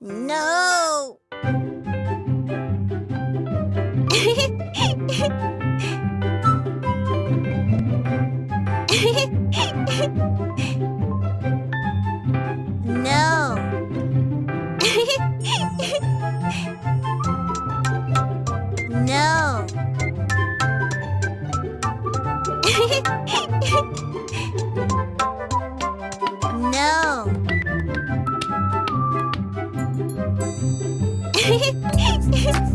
no. no. Hehehehe